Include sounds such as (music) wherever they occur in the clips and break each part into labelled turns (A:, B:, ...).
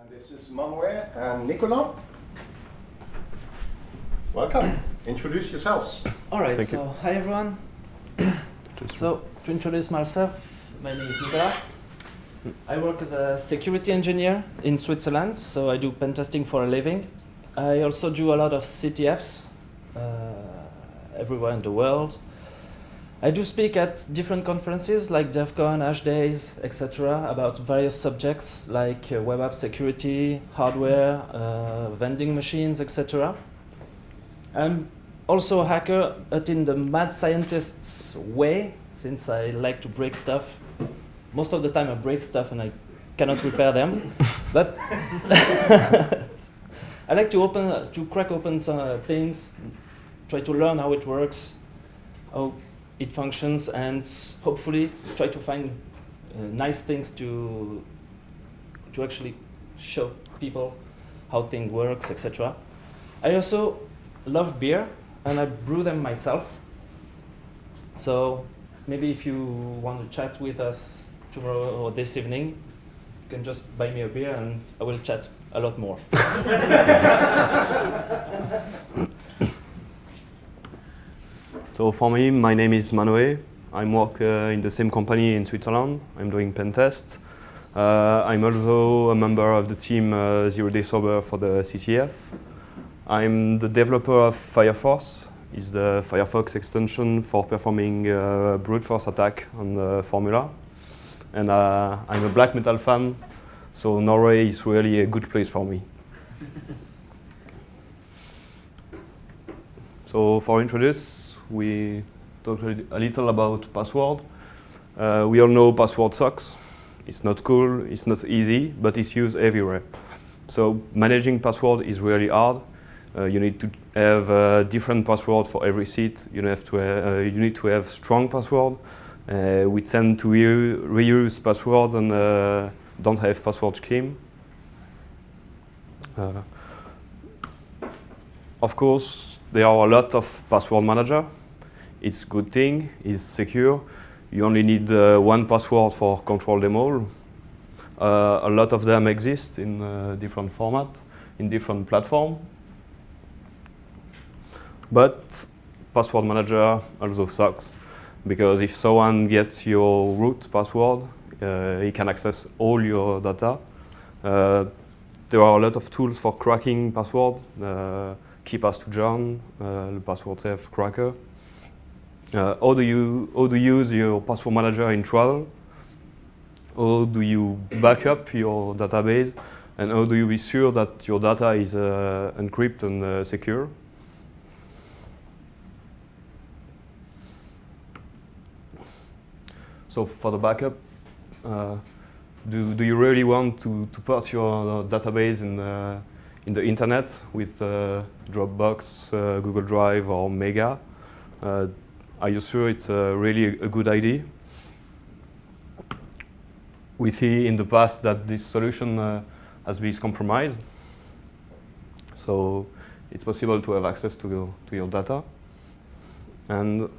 A: And this is Manuel and Nicolas. Welcome. Introduce yourselves.
B: All right,
C: Thank
B: so
C: you.
B: hi everyone. so to introduce myself, my name is Nicolas. I work as a security engineer in Switzerland, so I do pen testing for a living. I also do a lot of CTFs uh, everywhere in the world. I do speak at different conferences like DEF CON, Hash Days, etc. about various subjects like uh, web app security, hardware, uh, vending machines, etc. I'm also a hacker, but in the mad scientist's way, since I like to break stuff. Most of the time I break stuff and I cannot repair them. (laughs) but (laughs) I like to open, uh, to crack open some uh, things, try to learn how it works, how it functions, and hopefully try to find uh, nice things to, to actually show people how things works, etc. I also love beer and I brew them myself. So maybe if you want to chat with us tomorrow or this evening, you can just buy me a beer and I will chat a lot more. (laughs)
C: So for me, my name is Manoe. I work uh, in the same company in Switzerland. I'm doing pen tests. Uh, I'm also a member of the team uh, Zero Day Sober for the CTF. I'm the developer of Fireforce. It's the Firefox extension for performing uh, brute force attack on the Formula. And uh, I'm a black metal fan, so Norway is really a good place for me. (laughs) so for introduce, we talked a little about password. Uh, we all know password sucks. It's not cool, it's not easy, but it's used everywhere. So managing password is really hard. Uh, you need to have a different password for every seat. You have to. Uh, you need to have strong password. Uh, we tend to re reuse passwords and uh, don't have password scheme. Uh, of course, there are a lot of password manager. It's good thing. It's secure. You only need uh, one password for control them all. Uh, a lot of them exist in uh, different format, in different platform. But password manager also sucks because if someone gets your root password, uh, he can access all your data. Uh, there are a lot of tools for cracking password. Uh, KeePass2John, uh, the password safe cracker. Uh, how do you how do you use your password manager in travel? How do you back up your database? And how do you be sure that your data is uh, encrypted and uh, secure? So for the backup, uh, do, do you really want to, to put your uh, database in, uh, in the internet with Dropbox, Google Drive or Mega? Are you sure it's uh, really a good idea? We see in the past that this solution uh, has been compromised. So it's possible to have access to your, to your data. And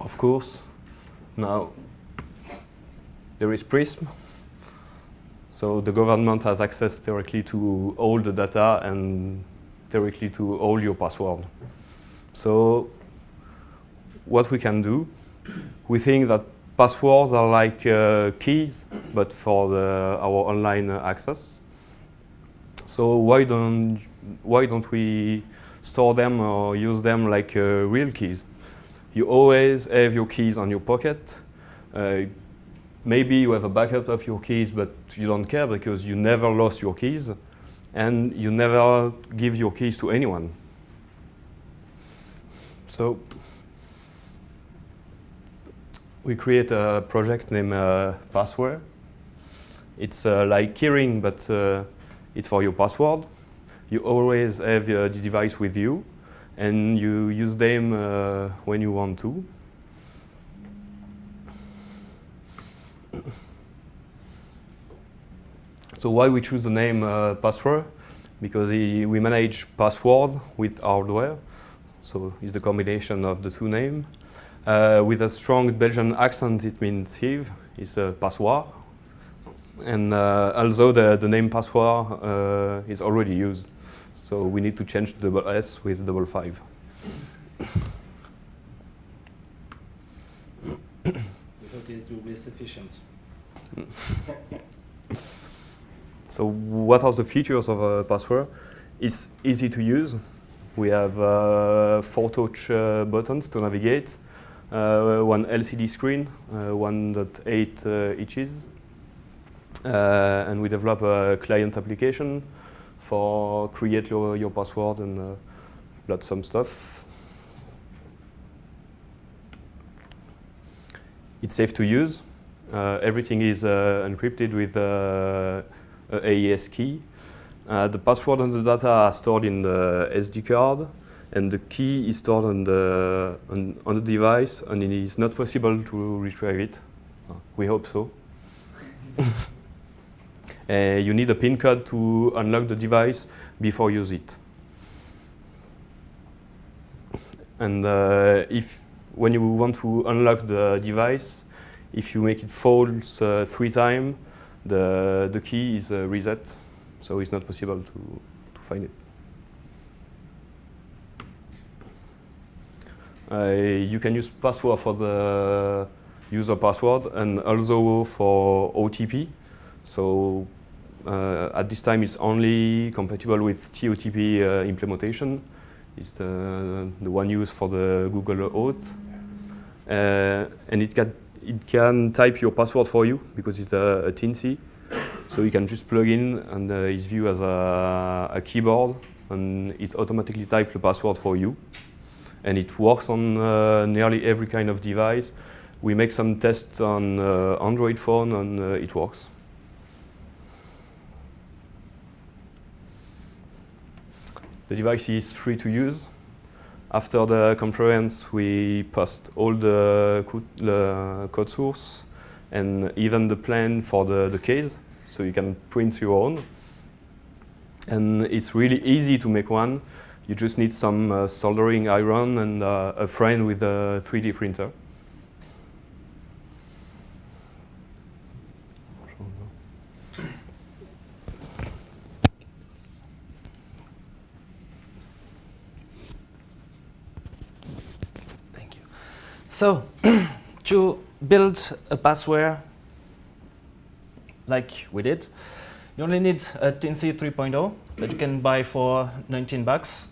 C: of course, now there is Prism. So the government has access directly to all the data and directly to all your password. So what we can do, we think that passwords are like uh, keys, but for the, our online access. So why don't why don't we store them or use them like uh, real keys? You always have your keys on your pocket. Uh, maybe you have a backup of your keys, but you don't care because you never lost your keys, and you never give your keys to anyone. So we create a project named uh, Password. It's uh, like keyring, but uh, it's for your password. You always have the device with you, and you use them uh, when you want to. So why we choose the name uh, Password? Because we manage password with hardware. So it's the combination of the two names. Uh, with a strong Belgian accent, it means Yves. It's a passoir. And uh, although the, the name password uh, is already used, so we need to change double S with double five.
B: Without it will be sufficient. (laughs)
C: So what are the features of a password? It's easy to use. We have uh, four touch uh, buttons to navigate, uh, one LCD screen, uh, 1.8 uh, inches, uh, and we develop a client application for create your, your password and uh, lots some stuff. It's safe to use. Uh, everything is uh, encrypted with uh, AES key. Uh, the password and the data are stored in the SD card, and the key is stored on the on, on the device, and it is not possible to retrieve it. We hope so. uh, (laughs) you need a PIN code to unlock the device before you use it. And uh, if when you want to unlock the device, if you make it false uh, three times, the, the key is uh, reset, so it's not possible to, to find it. You can use password for the user password and also for OTP. So uh, at this time, it's only compatible with TOTP uh, implementation. It's the, the one used for the Google Auth. Uh, and it can, it can type your password for you because it's a, a Teensy. So you can just plug in and uh, it's viewed as a, a keyboard and it automatically types the password for you. And it works on uh, nearly every kind of device. We make some tests on uh, Android phone and uh, it works. The device is free to use. After the conference, we post all the, co the code source and even the plan for the, the case, so you can print your own. And it's really easy to make one. You just need some uh, soldering iron and uh, a friend with a 3D printer.
B: Thank you. So, (clears throat) to build a password like we did, you only need a Teensy 3.0 that you can buy for 19 bucks.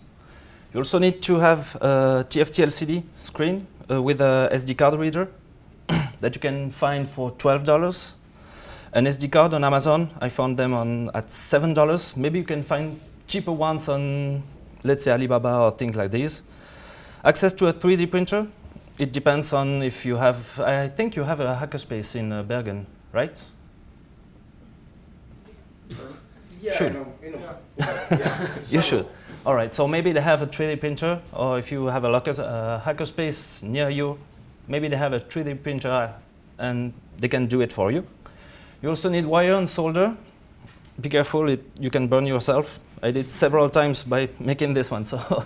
B: You also need to have a TFT LCD screen uh, with a SD card reader (coughs) that you can find for $12. An SD card on Amazon, I found them on at $7. Maybe you can find cheaper ones on, let's say, Alibaba or things like these. Access to a 3D printer. It depends on if you have, I think you have a hackerspace in uh, Bergen, right?
A: Yeah, you know, you know. (laughs)
B: You should. All right, so maybe they have a 3D printer, or if you have a locker, uh, hackerspace near you, maybe they have a 3D printer and they can do it for you. You also need wire and solder. Be careful, it, you can burn yourself. I did several times by (laughs) making this one. So (laughs)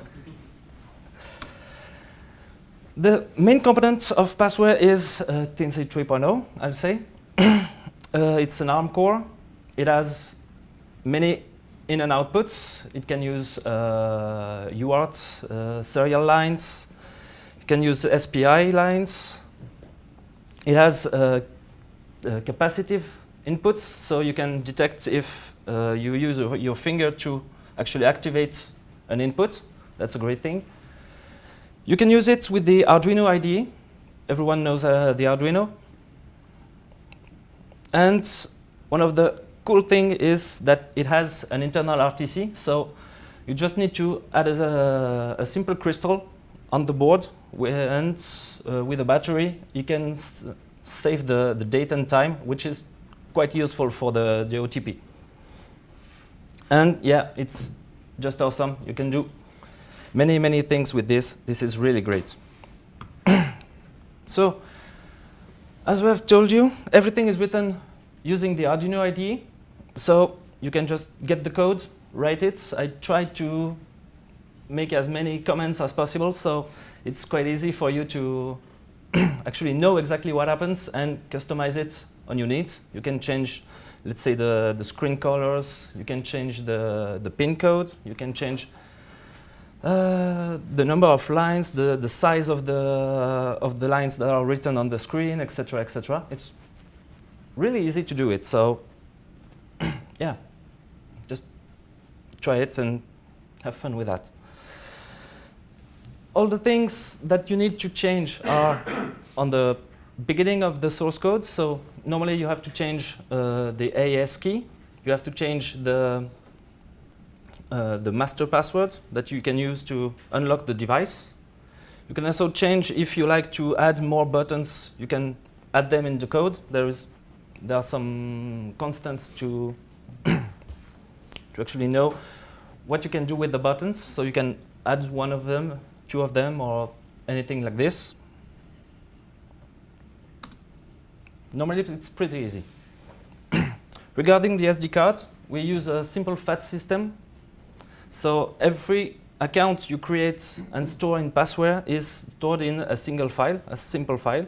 B: The main component of password is uh, Teensy 3.0, I'll say. (clears throat) uh, it's an ARM core. It has many in and outputs. It can use uh, UART uh, serial lines. It can use SPI lines. It has uh, uh, capacitive inputs, so you can detect if uh, you use your finger to actually activate an input. That's a great thing. You can use it with the Arduino IDE. Everyone knows uh, the Arduino. And one of the cool thing is that it has an internal RTC, so you just need to add a, a simple crystal on the board, and uh, with a battery, you can save the, the date and time, which is quite useful for the, the OTP. And yeah, it's just awesome. You can do many, many things with this. This is really great. (clears throat) so, as we have told you, everything is written using the Arduino IDE. So you can just get the code, write it. I tried to make as many comments as possible, so it's quite easy for you to (clears throat) actually know exactly what happens and customize it on your needs. You can change, let's say, the, the screen colors. You can change the, the pin code. You can change uh, the number of lines, the, the size of the, of the lines that are written on the screen, etc., etc. It's really easy to do it. So, yeah, just try it and have fun with that. All the things that you need to change are (coughs) on the beginning of the source code. So normally you have to change uh, the AES key. You have to change the uh, the master password that you can use to unlock the device. You can also change if you like to add more buttons. You can add them in the code. There is there are some constants to to actually know what you can do with the buttons. So you can add one of them, two of them, or anything like this. Normally, it's pretty easy. (clears throat) Regarding the SD card, we use a simple FAT system. So every account you create and store in Passware is stored in a single file, a simple file.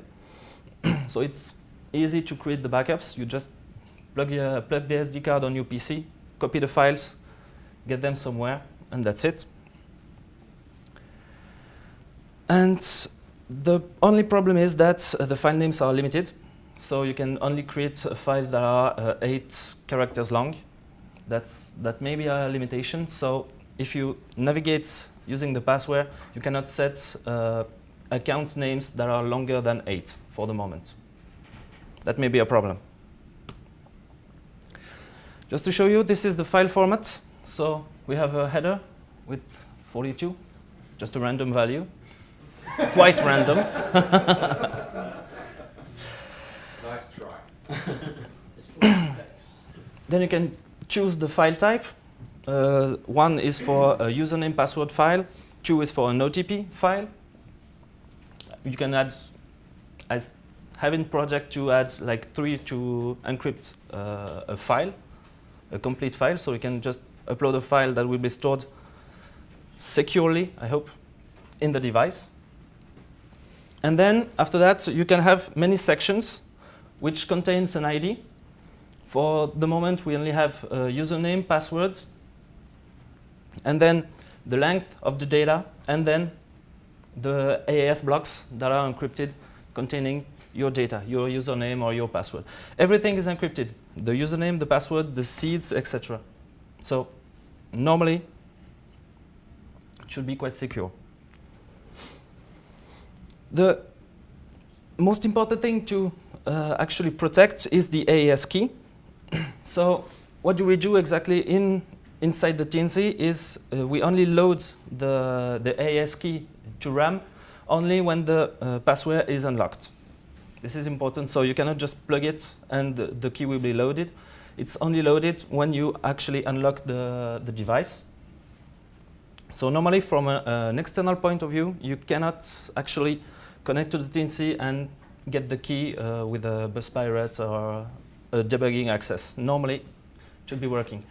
B: (clears throat) so it's easy to create the backups. You just plug, plug the SD card on your PC, copy the files, get them somewhere, and that's it. And the only problem is that uh, the file names are limited. So you can only create uh, files that are uh, eight characters long. That's, that may be a limitation. So if you navigate using the password, you cannot set uh, account names that are longer than eight for the moment. That may be a problem. Just to show you, this is the file format. So we have a header with 42, just a random value, (laughs) quite random. (laughs)
A: Nice try. (coughs)
B: Then you can choose the file type. Uh, one is for a username password file. Two is for an OTP file. You can add, as having project to add like three to encrypt uh, a file, a complete file. So you can just upload a file that will be stored securely, I hope, in the device. And then after that, you can have many sections which contains an ID. For the moment, we only have a username, password, and then the length of the data, and then the AES blocks that are encrypted containing your data, your username or your password. Everything is encrypted, the username, the password, the seeds, etc. So normally, it should be quite secure. The most important thing to uh, actually protect is the AES key. (clears throat) so what do we do exactly in inside the Teensy is uh, we only load the, the AES key to RAM only when the uh, password is unlocked. This is important, so you cannot just plug it and the, the key will be loaded. It's only loaded when you actually unlock the, the device. So normally from a, an external point of view, you cannot actually connect to the Teensy and get the key uh, with a bus pirate or a debugging access. Normally, it should be working.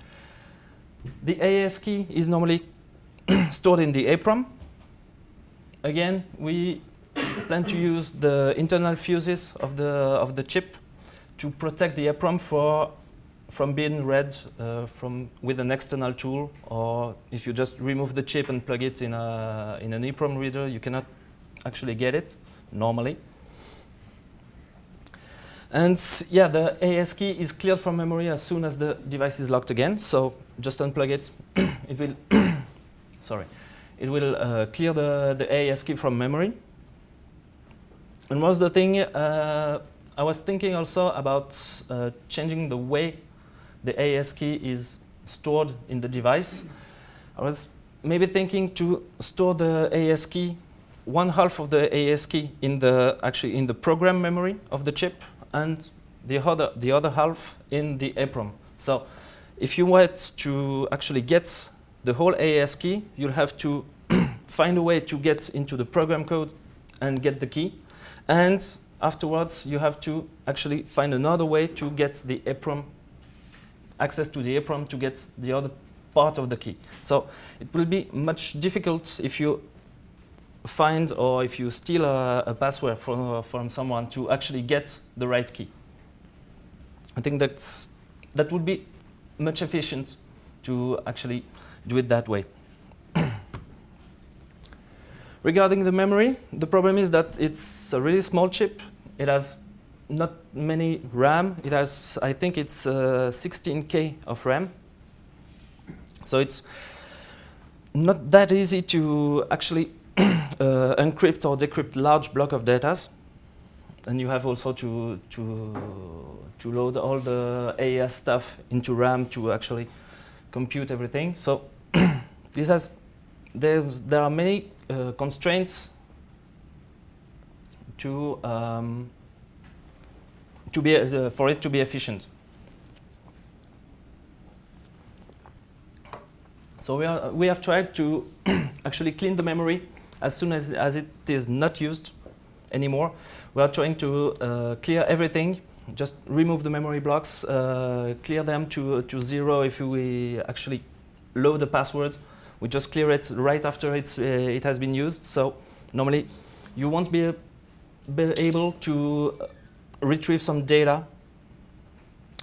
B: The AES key is normally (clears throat) stored in the EEPROM. Again, we plan to use the internal fuses of the, of the chip to protect the EEPROM for, from being read uh, from, with an external tool, or if you just remove the chip and plug it in, a, in an EEPROM reader, you cannot actually get it normally. And yeah, the AES key is cleared from memory as soon as the device is locked again. So just unplug it. (coughs) it will, (coughs) sorry, it will uh, clear the, the AES key from memory. And was the thing, uh, I was thinking also about uh, changing the way the AES key is stored in the device. I was maybe thinking to store the AES key, one half of the AES key in the, actually in the program memory of the chip and the other, the other half in the EEPROM. So if you want to actually get the whole AES key, you'll have to (clears throat) find a way to get into the program code and get the key. And afterwards, you have to actually find another way to get the EEPROM, access to the EEPROM to get the other part of the key. So it will be much difficult if you find or if you steal a, a password from, uh, from someone to actually get the right key. I think that's that would be much efficient to actually do it that way. Regarding the memory, the problem is that it's a really small chip. It has not many RAM. It has, I think it's uh, 16K of RAM. So it's not that easy to actually (clears throat) uh, encrypt or decrypt large block of data. And you have also to, to, to load all the AES stuff into RAM to actually compute everything. So (clears throat) this has, there are many uh, constraints to, um, to be, uh, for it to be efficient. So we, are, we have tried to (coughs) actually clean the memory as soon as, as it is not used anymore. We are trying to uh, clear everything, just remove the memory blocks, uh, clear them to, to zero if we actually load the password. We just clear it right after it's, uh, it has been used. So normally you won't be, be able to retrieve some data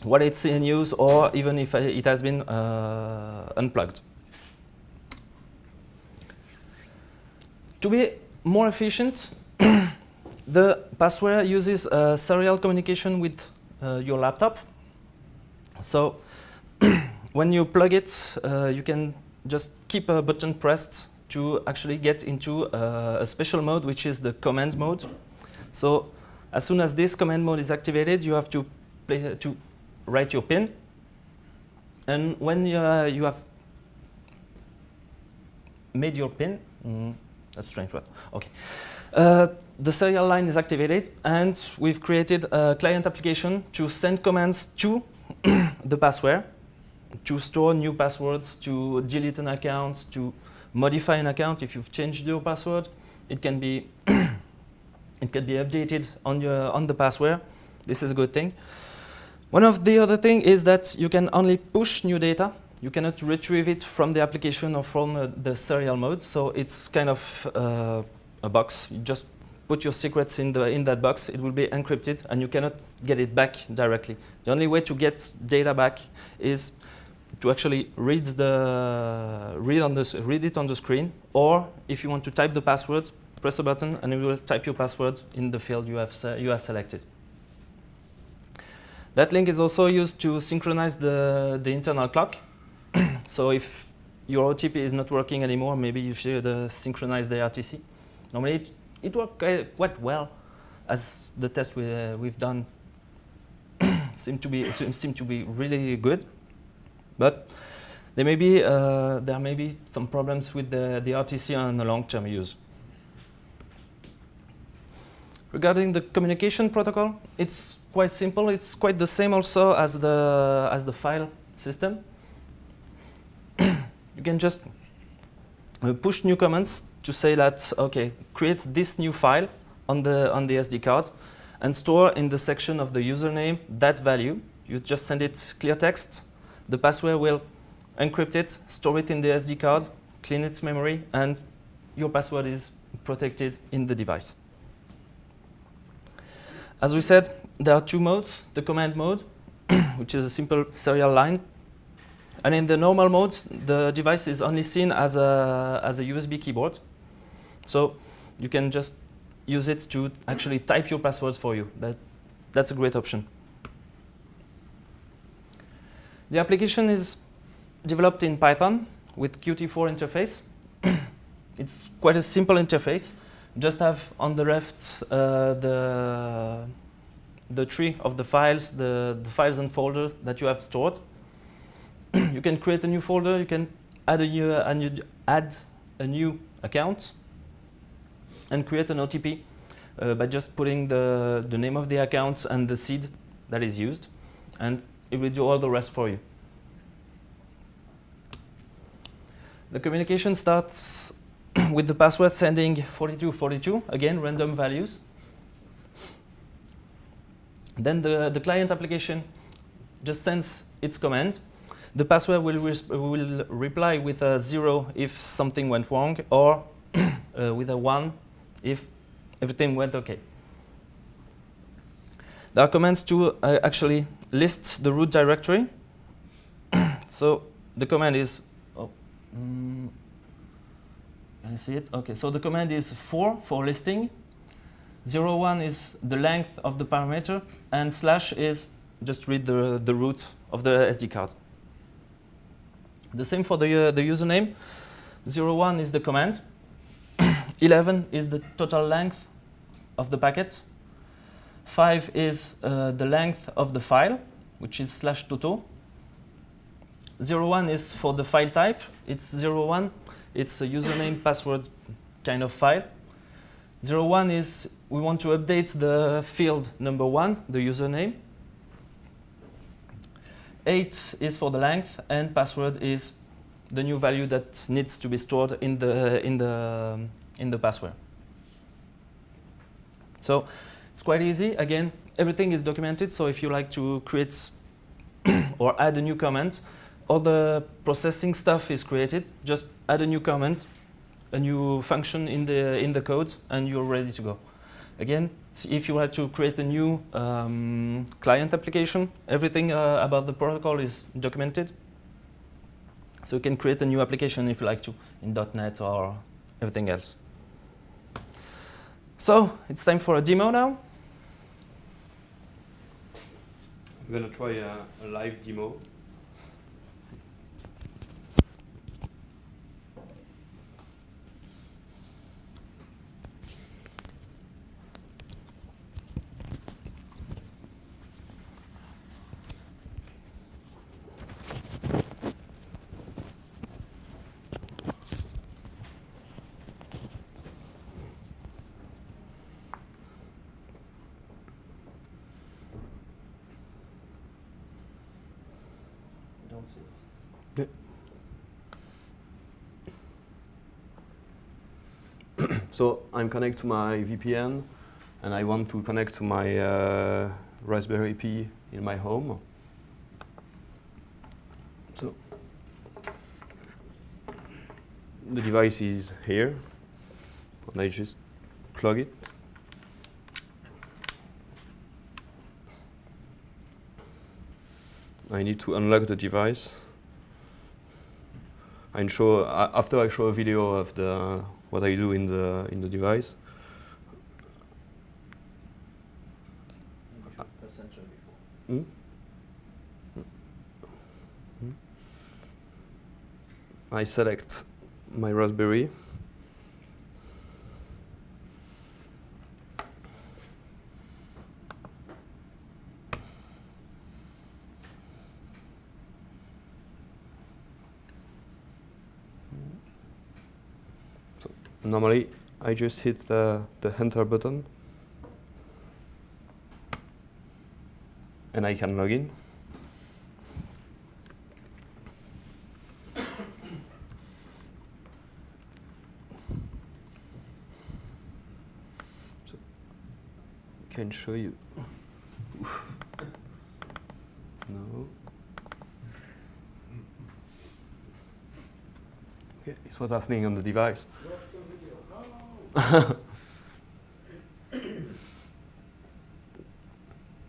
B: while it's in use or even if it has been uh, unplugged. To be more efficient, (coughs) the passware uses uh, serial communication with uh, your laptop. So (coughs) when you plug it, uh, you can just keep a button pressed to actually get into uh, a special mode, which is the command mode. So as soon as this command mode is activated, you have to, play, to write your PIN. And when you, uh, you have made your PIN, mm, that's strange word. Okay. Uh, the serial line is activated, and we've created a client application to send commands to (coughs) the password, to store new passwords, to delete an account, to modify an account if you've changed your password. It can be (coughs) it can be updated on your on the password. This is a good thing. One of the other thing is that you can only push new data you cannot retrieve it from the application or from uh, the serial mode. So it's kind of uh, a box. You just put your secrets in, the, in that box. It will be encrypted, and you cannot get it back directly. The only way to get data back is to actually read, the, read, on the, read it on the screen, or if you want to type the password, press a button, and it will type your password in the field you have, you have selected. That link is also used to synchronize the, the internal clock (clears throat) so if your OTP is not working anymore, maybe you should uh, synchronize the RTC. Normally, it, it worked uh, quite well, as the test we, uh, we've done (clears throat) seem to be seem to be really good. But there may be uh, there may be some problems with the, the RTC on the long-term use. Regarding the communication protocol, it's quite simple. It's quite the same also as the as the file system (coughs) you can just uh, push new commands to say that, okay, create this new file on the, on the SD card and store in the section of the username that value. You just send it clear text. The password will encrypt it, store it in the SD card, clean its memory, and your password is protected in the device. As we said, there are two modes. The command mode, (clears throat) which is a simple serial line and in the normal mode, the device is only seen as a, as a USB keyboard. So you can just use it to actually type your passwords for you. That, that's a great option. The application is developed in Python with Qt4 interface. (clears throat) it's quite a simple interface. Just have on the left uh, the, the tree of the files, the, the files and folders that you have stored. (clears throat) you can create a new folder, you can add a new, add a new account and create an OTP uh, by just putting the, the name of the account and the seed that is used and it will do all the rest for you. The communication starts (clears throat) with the password sending 4242, again random values. Then the, the client application just sends its command the password will, will reply with a zero if something went wrong or (clears throat) uh, with a one if everything went okay. There are commands to uh, actually list the root directory. (clears throat) so the command is, oh, mm, can you see it? Okay, so the command is 4 for listing, 0, 1 is the length of the parameter, and slash is just read the, the root of the SD card. The same for the, uh, the username. 0, 1 is the command. (clears throat) 11 is the total length of the packet. 5 is uh, the length of the file, which is slash toto. 0, 1 is for the file type. It's 0, 1. It's a username, (coughs) password kind of file. 0, 1 is we want to update the field number 1, the username. 8 is for the length, and password is the new value that needs to be stored in the, in the, in the password. So it's quite easy. Again, everything is documented, so if you like to create (coughs) or add a new comment, all the processing stuff is created. Just add a new comment, a new function in the, in the code, and you're ready to go. Again, if you want to create a new um, client application, everything uh, about the protocol is documented. So you can create a new application if you like to in .NET or everything else. So it's time for a demo now.
C: Going to try a, a live demo.
B: Don't see it. (coughs)
C: So I'm connected to my VPN, and I want to connect to my uh, Raspberry Pi in my home. So the device is here, and I just plug it. I need to unlock the device. I show uh, after I show a video of the what I do in the in the device. Hmm? Hmm? I select my Raspberry. So normally I just hit the, the enter button and I can log in. So can show you. (laughs) no. Okay, it's what's happening on the device. (laughs) so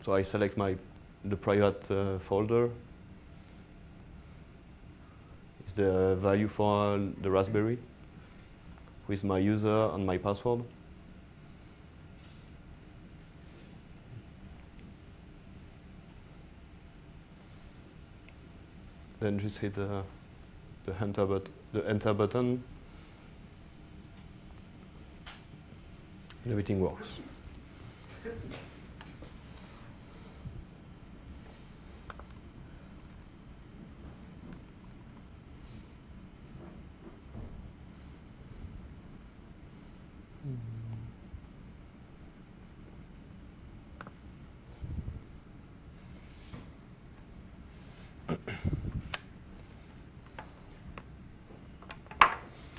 C: I select my the private uh, folder. Is the value for the Raspberry with my user and my password. Then just hit the the enter but the enter button. And everything works.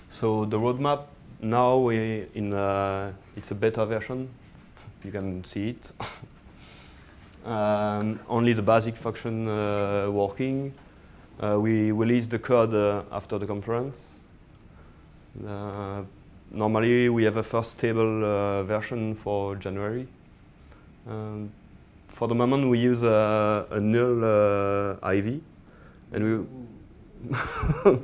C: So the roadmap now we in uh, it's a beta version. You can see it. (laughs) um, only the basic function uh, working. Uh, we release the code uh, after the conference. Normally we have a first stable version for January. Um, for the moment, we use a, a null uh, IV, and we (laughs)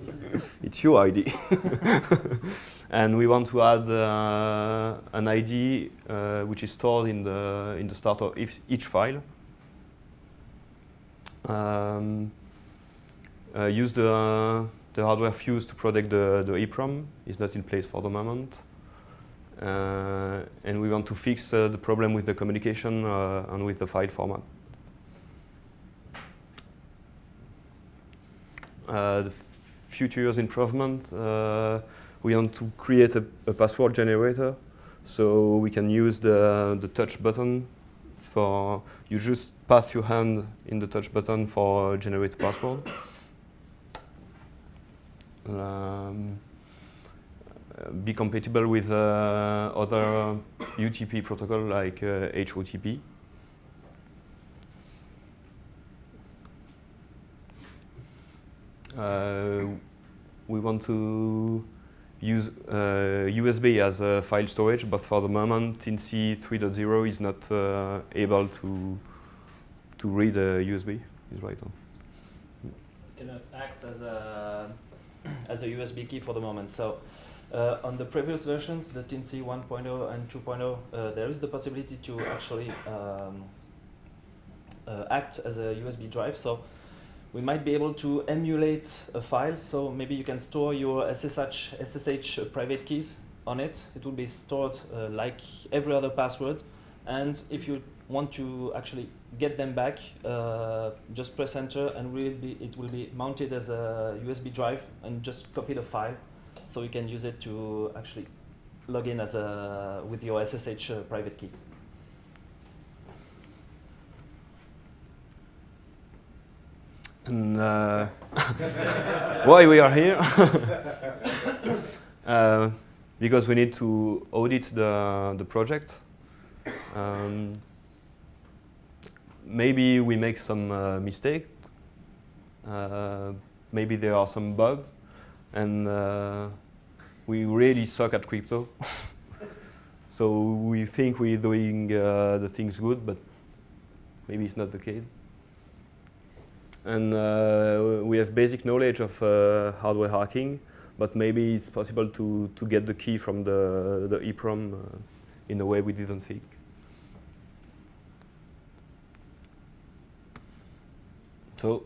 C: it's your ID. (laughs) and we want to add uh, an ID uh, which is stored in the in the start of each, file. Um, uh, use the the hardware fuse to protect the the EEPROM. is not in place for the moment. Uh, and we want to fix uh, the problem with the communication uh, and with the file format. the future improvement, we want to create a, a, password generator so we can use the, the touch button for, you just pass your hand in the touch button for generate password. Um, be compatible with uh, other UTP protocol like uh, HOTP. Uh, we want to use USB as a file storage, but for the moment, Teensy 3.0 is not able to to read a USB. Is right on.
B: Cannot act as a (clears throat) as a USB key for the moment. So uh, on the previous versions, the Teensy 1.0 and 2.0, uh, there is the possibility to actually um, uh, act as a USB drive. So we might be able to emulate a file. So maybe you can store your SSH, SSH private keys on it. It will be stored uh, like every other password. And if you want to actually get them back, uh, just press enter and will be, it will be mounted as a USB drive and just copy the file so you can use it to actually log in as a with your SSH uh, private key.
C: And uh, why we are here? (laughs) uh, because we need to audit the the project. Um, maybe we make some uh, mistake. Uh, maybe there are some bugs and uh, we really suck at crypto. (laughs) so we think we're doing uh, the things good, but maybe it's not the case. And uh, we have basic knowledge of uh, hardware hacking, but maybe it's possible to, to get the key from the, the EEPROM uh, in a way we didn't think. So,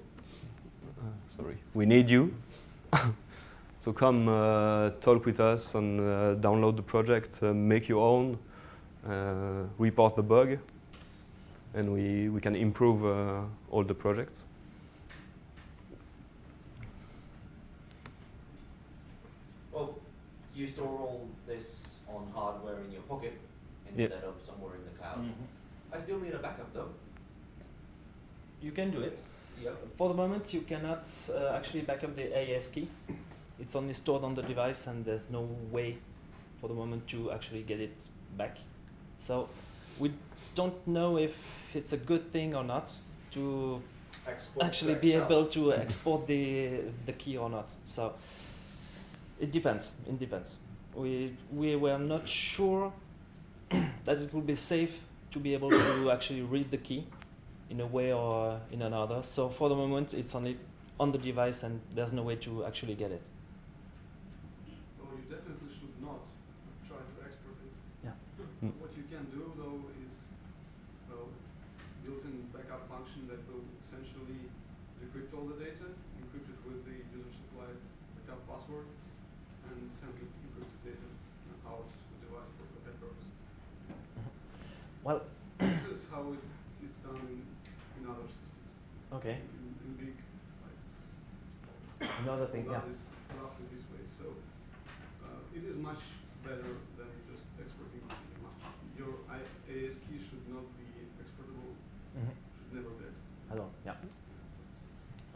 C: uh, sorry, we need you. (laughs) So come uh, talk with us and uh, download the project, make your own, report the bug, and we, we can improve all the projects.
D: You store all this on hardware in your pocket instead of somewhere in the cloud. Mm -hmm. I still need a backup though.
B: You can do it.
D: Yep.
B: For the moment, you cannot uh, actually back up the AES key it's only stored on the device and there's no way for the moment to actually get it back. So we don't know if it's a good thing or not to
A: export
B: actually
A: to
B: be able to export the the key or not. So it depends. It depends. We we were not sure (clears throat) that it would be safe to be able to (coughs) actually read the key in a way or in another. So for the moment, it's only on the device and there's no way to actually get it. Well,
E: this is how it, it's done in, in other systems.
B: Okay.
E: In, in big,
B: like another thing, yeah.
E: Is roughly this way. So uh, it is much better than just exporting. Your AES key should not be exportable. Mm -hmm. Should never be.
B: All, yeah.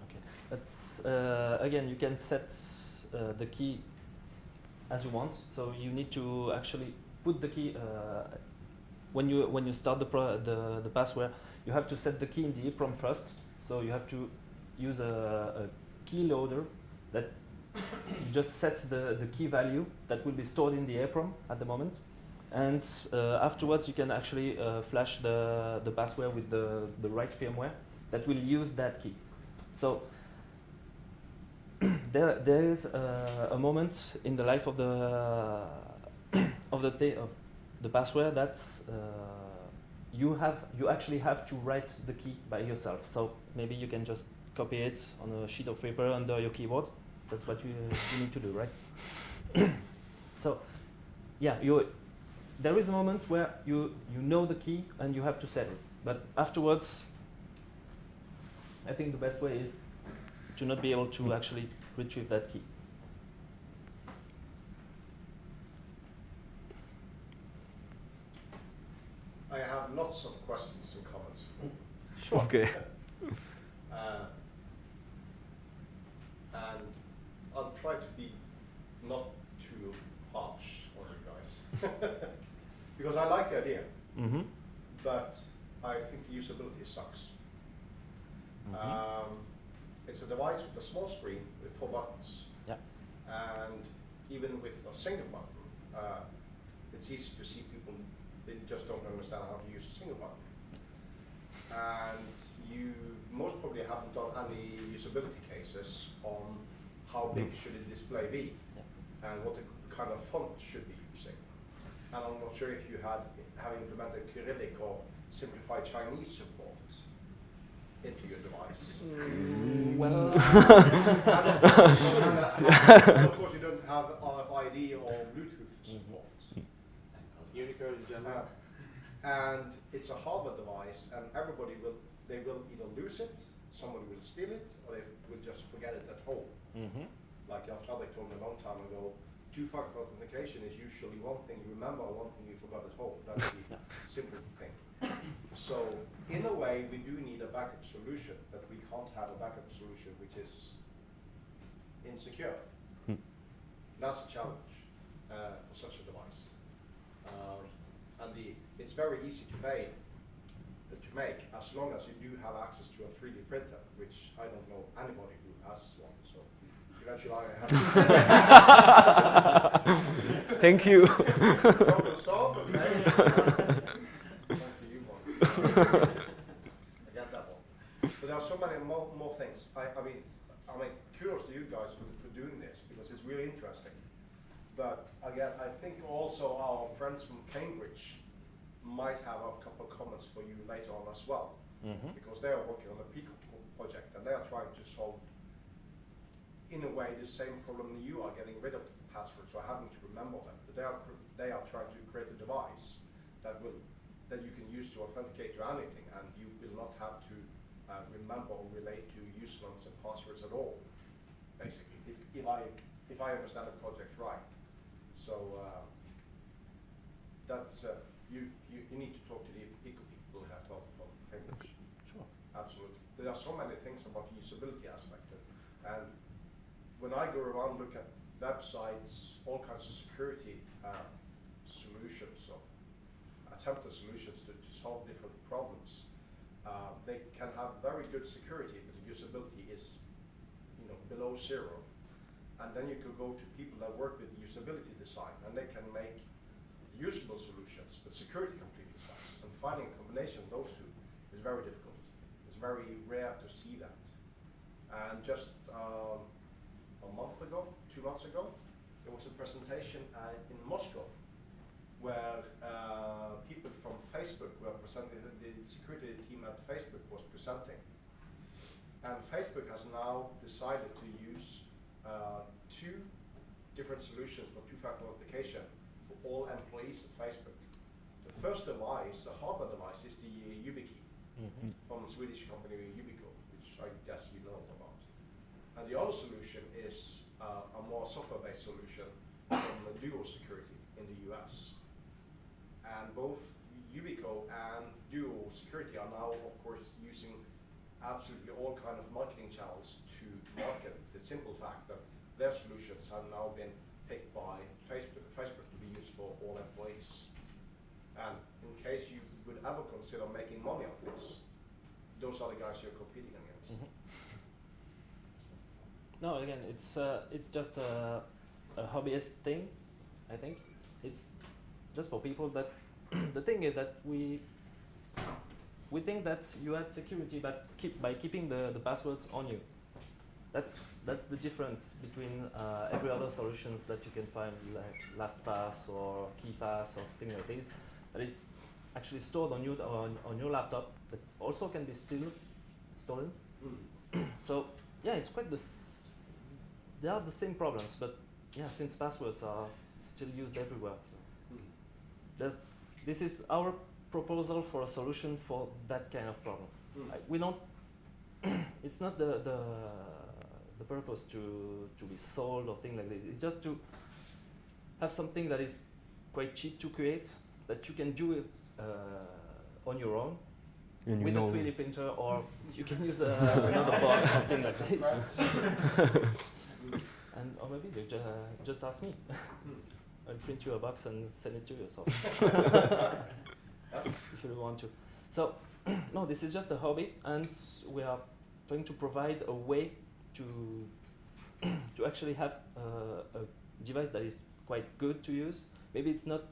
B: Okay, that's uh, again you can set uh, the key as you want. So you need to actually put the key uh, when you when you start the the the password, you have to set the key in the EEPROM first. So you have to use a, a key loader that just sets the the key value that will be stored in the EEPROM at the moment, and uh, afterwards you can actually uh, flash the, the password with the, the right firmware that will use that key. So (clears throat) there, there is uh, a moment in the life of the (coughs) of the of the password that uh, you have you actually have to write the key by yourself. So maybe you can just copy it on a sheet of paper under your keyboard. That's what you, you need to do, right? (coughs) so yeah, you there is a moment where you you know the key and you have to set it. But afterwards, I think the best way is to not be able to actually retrieve that key.
F: I have lots of questions and comments. Sure. (laughs)
C: Okay. (laughs)
F: Uh, and I'll try to be not too harsh on you guys. (laughs) because I like the idea,
B: Mm-hmm.
F: but I think the usability sucks. Um, it's a device with a small screen with four buttons.
B: Yeah.
F: And even with a single button, uh, it's easy to see people, they just don't understand how to use a single button. And you most probably haven't done any usability cases on how big should the display be and what the kind of font should be. And I'm not sure if you had have implemented Cyrillic or simplified Chinese support into your device.
B: Well, (laughs)
F: of course, you don't have RFID or Bluetooth support.
A: Unicode in general.
F: Uh, and it's a hardware device, and everybody will they will either lose it, somebody will steal it, or they will just forget it at home.
B: mm-hmm.
F: Like Jan Fredrik told me a long time ago, two-factor authentication is usually one thing you remember, one thing you forgot at home. That's the (laughs) simple thing. So in a way, we do need a backup solution, but we can't have a backup solution which is insecure.
C: Hmm.
F: That's a challenge uh, for such a device. Um, and the, it's very easy to make, uh, to make as long as you do have access to a 3D printer, which I don't know anybody who has one. So eventually I have. (laughs)
C: Thank you.
F: Problem solved, okay? One for you, one. I got that one. But there are so many more, more things. I, I mean, I mean, kudos to you guys for, for doing this because it's really interesting. But again, I think also our friends from Cambridge might have a couple of comments for you later on as well,
B: Mm-hmm.
F: because they are working on a Pico project and they are trying to solve, in a way, the same problem you are getting rid of passwords or having to remember them. But they are they are trying to create a device that will that you can use to authenticate to anything, and you will not have to uh, remember or relate to usernames and passwords at all. Basically, if, if I if I understand the project right, so uh, that's uh, you, you you need to talk to the people who have from from Cambridge.
B: Sure.
F: Absolutely. There are so many things about the usability aspect. of- And when I go around, look at websites, all kinds of security uh, solutions or attempted solutions to, to solve different problems, uh, they can have very good security, but the usability is, you know, below zero. And then you could go to people that work with usability design, and they can make usable solutions, but security completely sucks. And finding a combination of those two is very difficult. It's very rare to see that. And just um, a month ago, two months ago, there was a presentation uh, in Moscow where uh, people from Facebook were presenting, the security team at Facebook was presenting. And Facebook has now decided to use uh, two different solutions for two-factor authentication for all employees at Facebook. The first device, the hardware device, is the YubiKey
B: Mm-hmm.
F: from the Swedish company Yubico, which I guess you know about. And the other solution is uh, a more software-based solution from Duo Security in the US. And both Yubico and Duo Security are now, of course, using absolutely all kind of marketing channels to market the simple fact that their solutions have now been picked by Facebook, Facebook to be used for all employees. And in case you would ever consider making money off this, those are the guys you're competing against.
B: Mhm. No, again, it's uh, it's just a, a hobbyist thing. I think it's just for people that (clears throat) the thing is that we we think that you add security but keep by keeping the, the passwords on you. That's that's the difference between uh, every other solutions that you can find like LastPass or KeePass or things like this. That is actually stored on you on, on your laptop, but also can be still stolen. so yeah, it's quite the they are the same problems, but yeah, since passwords are still used everywhere. So that's, this is our proposal for a solution for that kind of problem. I, we don't. (clears throat) it's not the, the the purpose to to be sold or thing like this. It's just to have something that is quite cheap to create that you can do it uh, on your own
C: And you
B: with
C: know,
B: a 3D printer, or (laughs) you can use uh, another box, something like this. (laughs) and or maybe they ju- just ask me. I'll print you a box and send it to you. So (laughs) if you want to. So (clears throat) no, this is just a hobby, and we are trying to provide a way to (clears throat) to actually have uh, a device that is quite good to use. Maybe it's not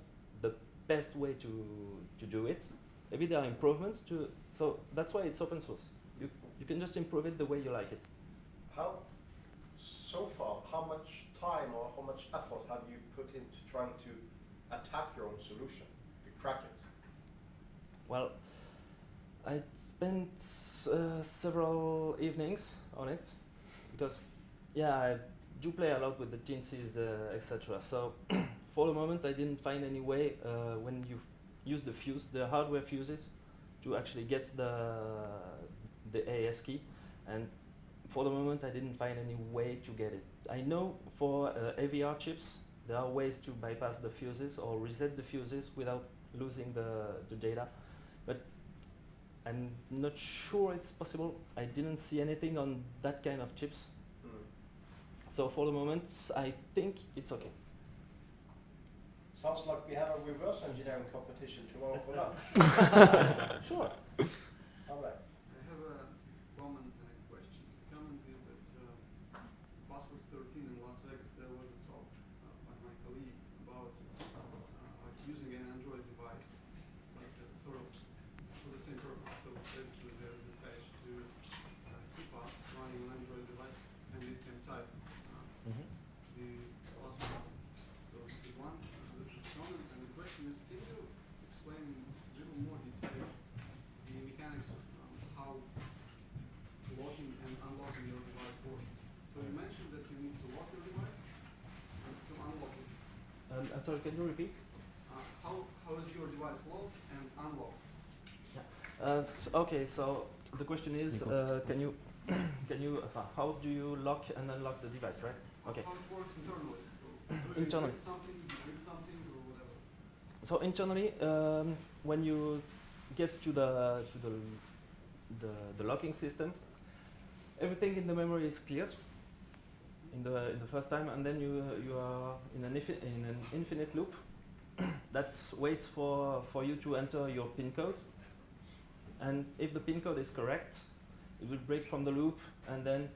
B: the best way to to do it. Maybe there are improvements to. So that's why it's open source. You you can just improve it the way you like it.
F: How, so far, how much time or how much effort have you put into trying to attack your own solution, to crack it?
B: Well, I spent uh, several evenings on it because, yeah, I do play a lot with the Teensys, uh, etc. So, (clears throat) for the moment, I didn't find any way uh, when you use the fuse, the hardware fuses, to actually get the the AES key, and for the moment, I didn't find any way to get it. I know for uh, AVR chips, there are ways to bypass the fuses or reset the fuses without losing the, the data. But I'm not sure it's possible. I didn't see anything on that kind of chips. So for the moment, I think it's okay.
F: Sounds like we have a reverse engineering competition tomorrow for lunch. (laughs) (laughs)
B: Sure.
F: All right.
E: I have a comment and a question. The comment is that uh, Password 13 in Las Vegas, there was a talk uh, by my colleague about uh, like using an Android device, like uh, sort of for the same purpose. So basically there is attached to uh, KeePass running an Android device, and it can type uh,
B: Mhm.
E: the password. So this is one, uh, this is comment, and the question is, can you explain in a little more detail the mechanics of um, how locking and unlocking your device works? So you mentioned that you need to lock your device and to unlock it.
B: Um, I'm sorry, can you repeat?
E: Uh, how, how is your device locked and unlocked?
B: Uh, s- okay, so the question is, uh, can you, (coughs) can you, uh, how do you lock and unlock the device, right? Okay.
E: How it works internally? So (coughs)
B: Internally.
E: something, something, or whatever?
B: So internally, um, when you get to the to the, the the locking system, everything in the memory is cleared in the in the first time, and then you you are in an in an infinite loop (coughs) that waits for for you to enter your pin code, and if the pin code is correct, it will break from the loop and then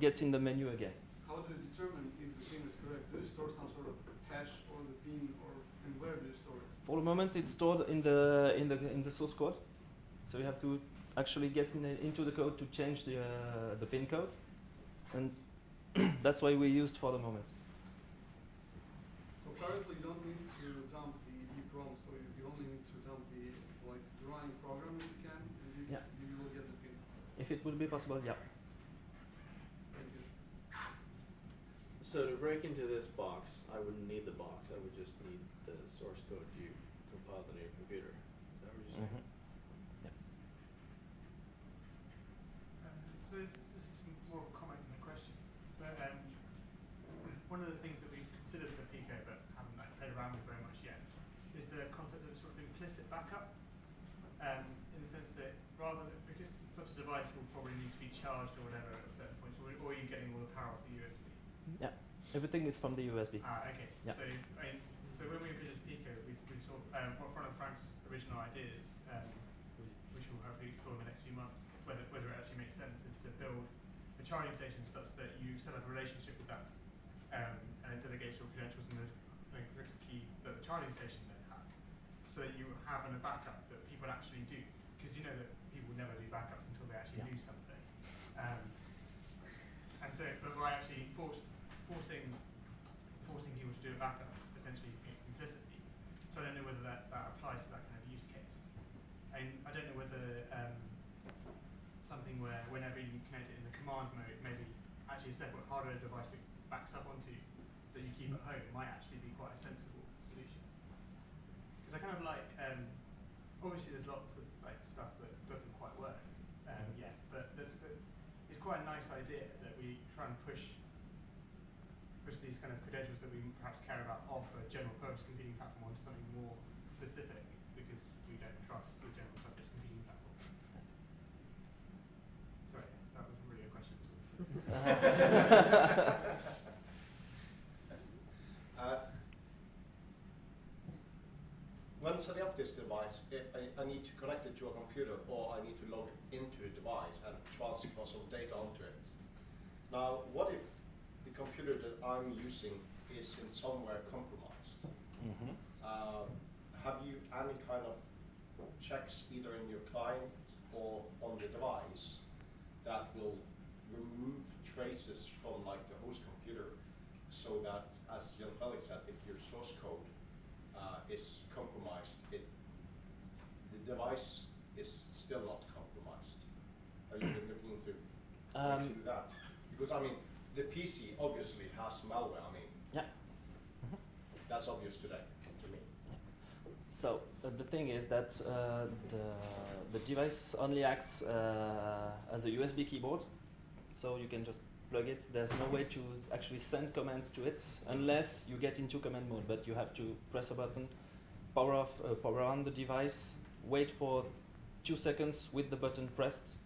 B: get in the menu again.
E: How do you determine if the pin is correct? Do you store some sort of hash or the pin, or and where do you store it?
B: For the moment, it's stored in the in the in the source code, so you have to actually get in into the code to change the uh, the pin code, and (clears throat) that's why we used for the moment.
E: So currently you don't need to dump the EEPROM, so you, you only need to dump the like the running program if you can, and you,
B: Yeah.
E: you will get the pin.
B: If it would be possible, yeah.
E: Thank you.
A: So to break into this box, I wouldn't need the box. I would just need the source code you compiled on your computer. Is that what you're saying?
B: Mhm.
G: Um, so this, this is more of a comment than a question. But um, one of the things that we've considered for Pico but haven't like, played around with very much yet is the concept of sort of implicit backup. Um, in the sense that rather than, because such a device will probably need to be charged or whatever at a certain points, or, or you're getting all the power off the USB.
B: Yeah, everything is from the USB.
G: Ah, okay.
B: Yeah.
G: So, I mean, so when we envisaged Pico, we, we saw um, one one of Frank's original ideas, um, which we'll hopefully explore in the next few months, whether, whether it actually makes sense, is to build a charging station such that you set up a relationship with that, um, and it delegates your credentials and the, key that the charging station then has. so that you have a backup that people actually do, because you know that people never do backups until they actually
B: Yeah.
G: do something. Um, and so, but by actually force, forcing forcing people to do a backup essentially implicitly. So I don't know whether that, that applies to that kind of use case. And I don't know whether um, something where whenever you connect it in the command mode, maybe actually a separate hardware device it backs up onto that you keep at home might actually be quite a sensible solution. Because I kind of like, um, obviously there's lots of like stuff that doesn't quite work um, yet, but there's, but it's quite a nice idea that we try and push push these kind of credentials that we perhaps care about off a general purpose computing platform onto something more specific because we don't trust the general purpose computing platform. Sorry, that wasn't really a question at all.
F: Uh, When setting up this device, I, I, I need to connect it to a computer or I need to log into the device and transfer some data onto it. Now, what if the computer that I'm using is in somewhere compromised?
B: Mhm.
F: Uh, have you any kind of checks either in your client or on the device that will remove traces from like the host computer so that, as Jan Felix said, if your source code uh, is compromised, it, the device is still not compromised. Are you looking into
B: Um,
F: to do that? Because I mean, the PC obviously has malware. I mean,
B: Yeah. Mhm.
F: that's obvious today to me.
B: So uh, the thing is that uh, the the device only acts uh, as a USB keyboard, so you can just plug it. There's no way to actually send commands to it unless you get into command mode. But you have to press a button, power off, uh, power on the device, wait for two seconds with the button pressed,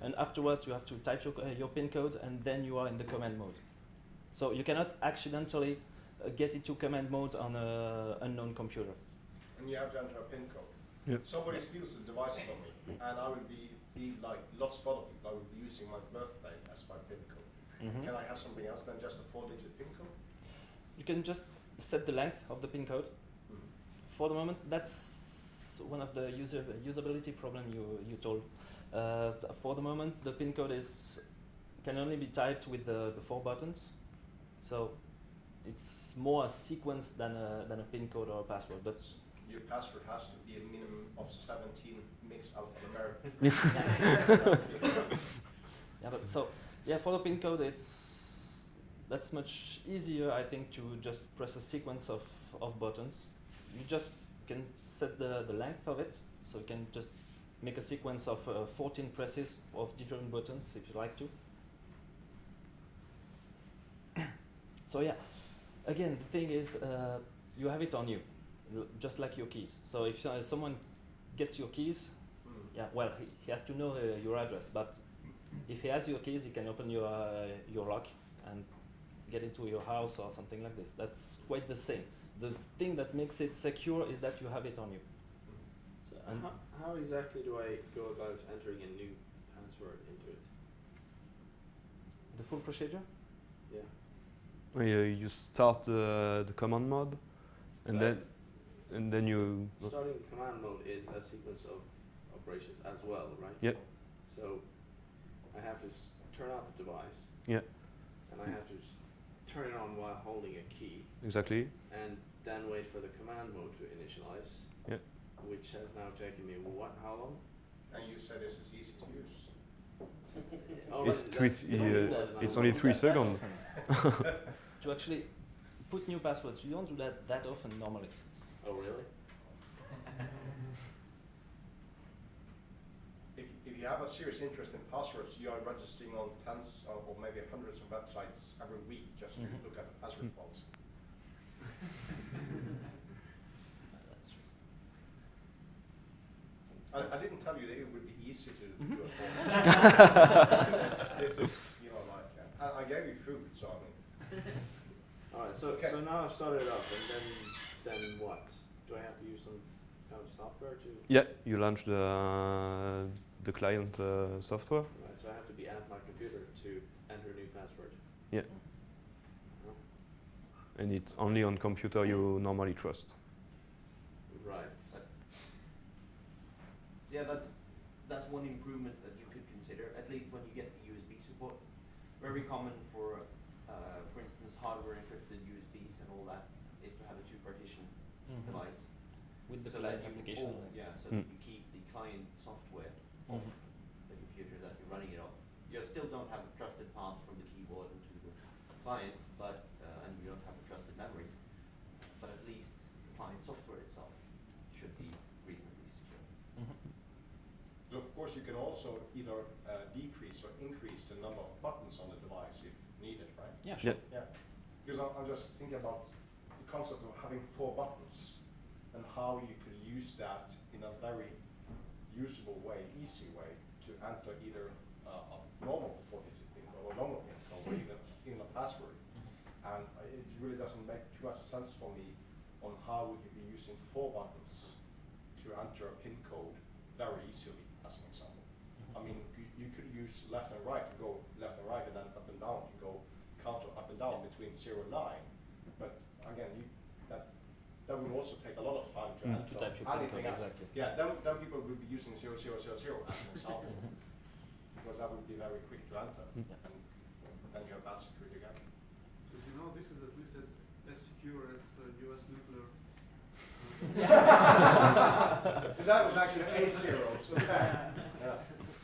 B: and afterwards you have to type your, uh, your pin code, and then you are in the command mode. So you cannot accidentally uh, get into command mode on a unknown computer.
F: and you have to enter a PIN code.
C: Yep.
F: Somebody steals the device from me, and I will be, be like of other people. I will be using my birthday as my PIN code.
B: Mhm.
F: Can I have something else than just a four-digit PIN code?
B: You can just set the length of the pin code. For the moment, that's one of the user usability problem you you told. Uh, for the moment, the pin code is can only be typed with the, the four buttons, so it's more a sequence than a than a pin code or a password. But
F: Your password has to be a minimum of 17 mixed alphanumeric. (laughs) (laughs)
B: yeah, but so yeah, for the pin code, it's that's much easier, I think, to just press a sequence of of buttons. You just can set the the length of it, so you can just make a sequence of uh, 14 presses of different buttons if you like to. (coughs) so yeah, again, the thing is, uh, you have it on you, l- just like your keys. So if uh, someone gets your keys,
F: Hmm.
B: yeah, well, he, he has to know uh, your address, but if he has your keys, he can open your uh, your lock and get into your house or something like this. That's quite the same. The thing that makes it secure is that you have it on you. So, and
A: how, how exactly do I go about entering a new password into it?
B: the full procedure?
A: Yeah.
C: Uh, you start the, the command mode, and
A: So
C: then and then you
A: Starting command mode is a sequence of operations as well, right?
C: Yep.
A: So I have to s- turn off the device.
C: Yeah.
A: And I have to s- turn it on while holding a key,
C: exactly
A: and then wait for the command mode to initialize.
C: Yeah.
A: Which has now taken me what? How long?
F: And you said this is easy to use.
A: Oh, (laughs)
C: It's
A: right,
C: three th-
A: you don't do
C: uh,
A: that
B: it's
A: now.
C: it's only three (laughs) seconds. (laughs)
B: to actually put new passwords, you don't do that that often normally.
A: Oh, really?
F: If, if you have a serious interest in passwords, you are registering on tens of, or maybe hundreds of websites every week just
B: Mhm.
F: to look at the password
C: Mm.
F: policy. I, I didn't tell you that it would be easy to
B: Mhm.
F: do a form. (laughs) this, this is, you know, like, uh, I, I gave you food, so I mean,
A: Alright, so,
F: Okay.
A: so now I've started it up, and then, then what? Do I have to use some kind of software to?
C: Yeah, you launch the the client uh, software.
A: Right, so I have to be at my computer to enter a new password.
C: Yeah.
A: Oh,
C: and it's only on computer you normally trust.
A: Right.
D: Yeah, that's, that's one improvement that you could consider, at least when you get the USB support. Very common for, uh, for instance, hardware encrypted USBs and all that, is to have a two partition
B: Mhm.
D: device.
B: With the
D: so
B: client
D: that you
B: application.
D: all-
B: like-
D: Yeah, so
C: Mm.
D: that you keep the client software off
B: Mhm.
D: the computer that you're running it on. You still don't have a trusted path from the keyboard into the client, but, uh, and you don't have a trusted memory, but at least the client software itself should be reasonably secure.
B: Mhm.
F: So of course, you can also either uh, decrease or increase the number of buttons on the device if needed, right?
B: Yeah, sure.
C: Yeah.
F: Yeah, because I'm, I'm just thinking about the concept of having four buttons and how you could use that in a very usable way, easy way to enter either uh, a normal four-digit PIN or a normal PIN code or even, even a password. And uh, it really doesn't make too much sense for me on how would you be using four buttons to enter a PIN code very easily, as an example. I mean, you, could use left and right to go left and right and then up and down to go counter up and down between zero and nine. But again, you, that would also take a lot of time to
C: Mm.
B: To
F: enter
B: type your
F: anything
B: code,
F: else.
B: exactly.
F: Yeah, then, then people would be using zero, zero, zero, zero as an example, (laughs) because that would be very quick to enter.
C: Mm.
F: And then you have bad security again.
E: So you know, this is at least as, as secure as uh, US nuclear. (laughs)
F: That was actually (laughs) eight zeros, okay. Yeah,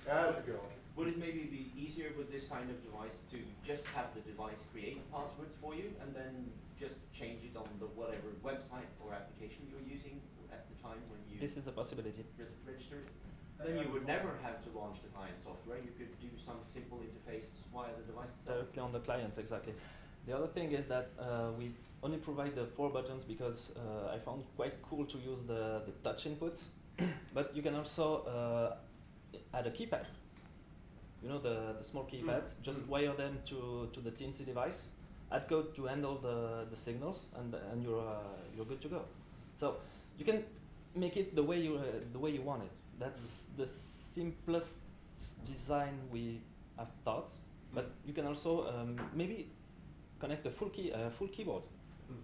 F: that's a good one.
D: Would it maybe be easier with this kind of device to just have the device create passwords for you and then just change it on the whatever website or application you're using at the time when you
B: This is a possibility.
D: re- register? Then you would never have to launch the client software. You could do some simple interface via the device itself.
B: Directly on the client, exactly. The other thing is that uh, we only provide the four buttons because uh, I found quite cool to use the, the touch inputs. (coughs) but you can also uh, add a keypad. You know the, the small keypads. Just
F: Mm.
B: wire them to, to the Teensy device. Add code to handle the, the signals, and and you're uh, you're good to go. So you can make it the way you uh, the way you want it. That's the simplest design we have thought. But you can also um, maybe connect a full key uh, full keyboard.
F: Mm.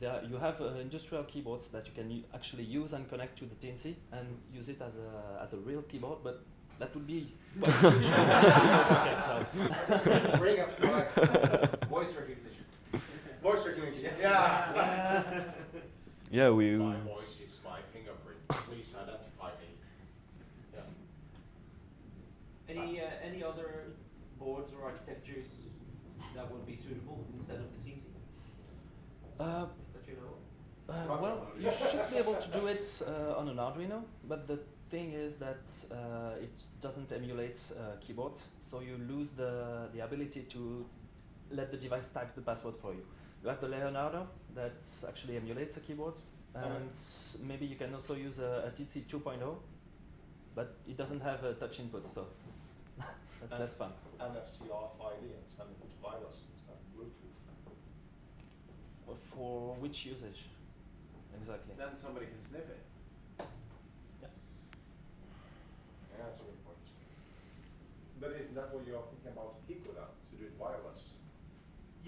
B: There are, you have uh, industrial keyboards that you can actually use and connect to the Teensy and use it as a as a real keyboard, but that would be quite (laughs) huge. so.
F: Bring up like (laughs)
D: Voice recognition. (laughs)
F: voice recognition. Yeah.
C: Yeah, we.
F: My voice is my fingerprint. Please identify me. Yeah.
D: Any uh, any other boards or architectures that would be suitable instead of the Teensy
B: Uh,
D: that you know?
B: Uh, well, you should be able to do it uh, on an Arduino, but the thing is that uh, it doesn't emulate uh, keyboards, so you lose the, the ability to let the device type the password for you. You have the Leonardo that actually emulates a keyboard, and maybe you can also use a, a Teensy 2.0, but it doesn't have a touch input, so (laughs) that's
F: And-
B: less fun.
F: NFC RFID and send it to wireless instead of Bluetooth.
B: Uh, For which usage? Exactly.
H: Then somebody can sniff it.
F: Yeah, Yeah, that's a good point. But isn't that what you're thinking about Pico now, to do it wireless?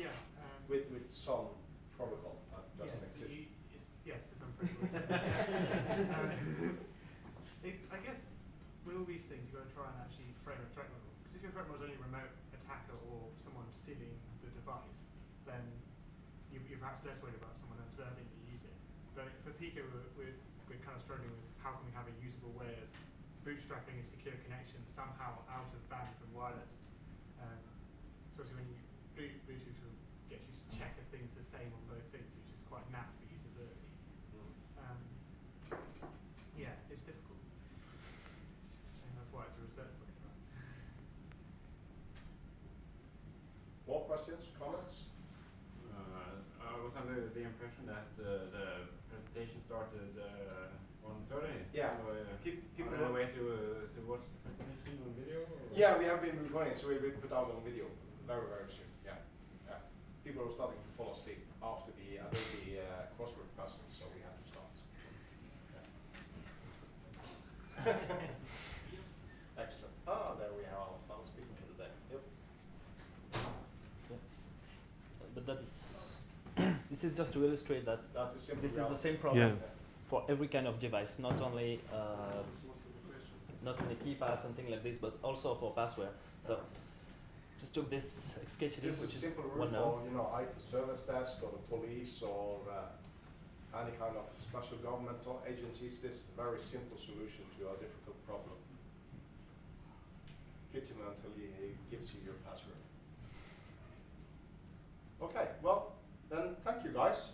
G: Yeah. Um,
F: With, with some protocol that doesn't
G: yes,
F: exist?
G: you- it's- yes, there's some pretty (laughs) uh, (laughs) it, I guess with all these things, you've got to try and actually frame a threat model. Because if your threat model is only a remote attacker or someone stealing the device, then you, you're perhaps less worried about someone observing you use it. But for Pico, we're, we're, we're kind of struggling with how can we have a usable way of bootstrapping a secure connection somehow out of band from wireless. Um, so when you Bluetooth will get you to check if things the same on both things, which is quite naff for usability. Um, yeah, it's difficult. And that's why it's a research project, right?
F: More questions, comments?
H: Uh, I was under the impression that uh, the presentation started uh, on 30.
F: Yeah.
H: So, uh,
F: Pe- people
H: are there way to, uh, to watch the presentation on video? or-
F: Yeah, we have been recording, so we will put out on video very, very soon, yeah. yeah. People are starting to fall asleep after the Adobe uh, crossword puzzle, so we have to start. Yeah. (laughs) Excellent. Ah, there we have our final speaker for the day. Yep.
B: But that's (coughs) this is just to illustrate that
F: That's a simple
B: this is the same problem
C: Yeah.
B: for every kind of device, not only uh, not only KeePass something like this, but also for password. So just took this exclusively,
F: This
B: which
F: is
B: is
F: simple
B: one
F: rule
B: now.
F: for, you know, IT service desk or the police or uh, any kind of special governmental agencies. This is a very simple solution to a difficult problem. Hit him until he he gives you your password. Okay, well, then thank you guys.